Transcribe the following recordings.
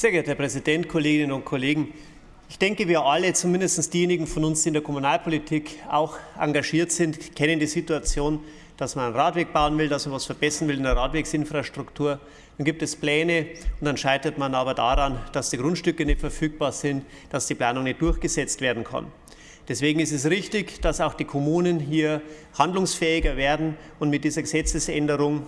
Sehr geehrter Herr Präsident, Kolleginnen und Kollegen! Ich denke, wir alle, zumindest diejenigen von uns, die in der Kommunalpolitik auch engagiert sind, kennen die Situation, dass man einen Radweg bauen will, dass man etwas verbessern will in der Radwegsinfrastruktur. Dann gibt es Pläne und dann scheitert man aber daran, dass die Grundstücke nicht verfügbar sind, dass die Planung nicht durchgesetzt werden kann. Deswegen ist es richtig, dass auch die Kommunen hier handlungsfähiger werden und mit dieser Gesetzesänderung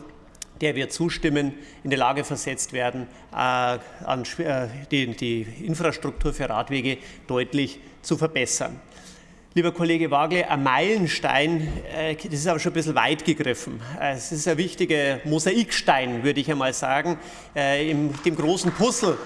der wir zustimmen, in die Lage versetzt werden, äh, äh, die, Infrastruktur für Radwege deutlich zu verbessern. Lieber Kollege Wagle, ein Meilenstein, äh, das ist aber schon ein bisschen weit gegriffen. Es ist ein wichtiger Mosaikstein, würde ich einmal sagen, im dem großen Puzzle,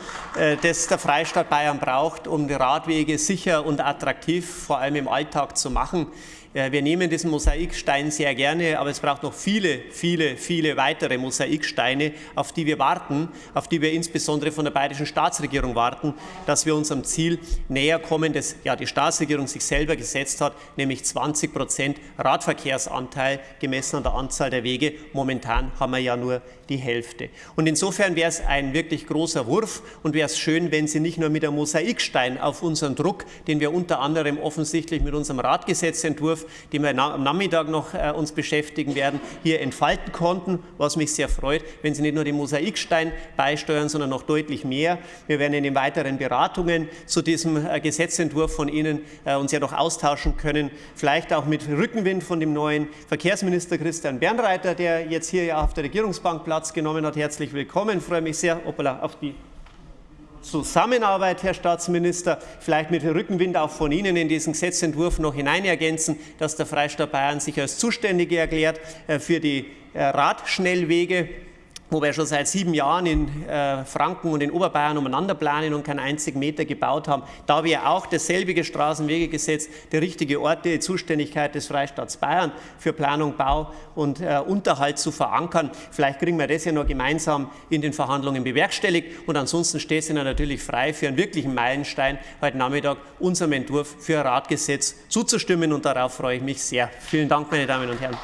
das der Freistaat Bayern braucht, um die Radwege sicher und attraktiv, vor allem im Alltag, zu machen. Wir nehmen diesen Mosaikstein sehr gerne, aber es braucht noch viele, viele, viele weitere Mosaiksteine, auf die wir warten, auf die wir insbesondere von der bayerischen Staatsregierung warten, dass wir unserem Ziel näher kommen, das ja die Staatsregierung sich selber gesetzt hat, nämlich 20 Prozent Radverkehrsanteil gemessen an der Anzahl der Wege. Momentan haben wir ja nur die Hälfte. Und insofern wäre es ein wirklich großer Wurf und wäre es schön, wenn Sie nicht nur mit einem Mosaikstein auf unseren Druck, den wir unter anderem offensichtlich mit unserem Radgesetzentwurf die wir am Nachmittag noch äh, uns beschäftigen werden, hier entfalten konnten, was mich sehr freut, wenn Sie nicht nur den Mosaikstein beisteuern, sondern noch deutlich mehr. Wir werden in den weiteren Beratungen zu diesem äh, Gesetzentwurf von Ihnen äh, uns ja noch austauschen können, vielleicht auch mit Rückenwind von dem neuen Verkehrsminister Christian Bernreiter, der jetzt hier ja auf der Regierungsbank Platz genommen hat. Herzlich willkommen. Freue mich sehr auf die Zusammenarbeit, Herr Staatsminister, vielleicht mit Rückenwind auch von Ihnen in diesen Gesetzentwurf noch hinein ergänzen, dass der Freistaat Bayern sich als Zuständige erklärt äh, für die äh, Radschnellwege wo wir schon seit sieben Jahren in äh, Franken und in Oberbayern umeinander planen und keinen einzigen Meter gebaut haben. Da wir auch dasselbige Straßenwegegesetz der richtige Ort, die Zuständigkeit des Freistaats Bayern für Planung, Bau und äh, Unterhalt zu verankern. Vielleicht kriegen wir das ja noch gemeinsam in den Verhandlungen bewerkstelligt. Und ansonsten steht es Ihnen natürlich frei, für einen wirklichen Meilenstein heute Nachmittag unserem Entwurf für ein Radgesetz zuzustimmen. Und darauf freue ich mich sehr. Vielen Dank, meine Damen und Herren.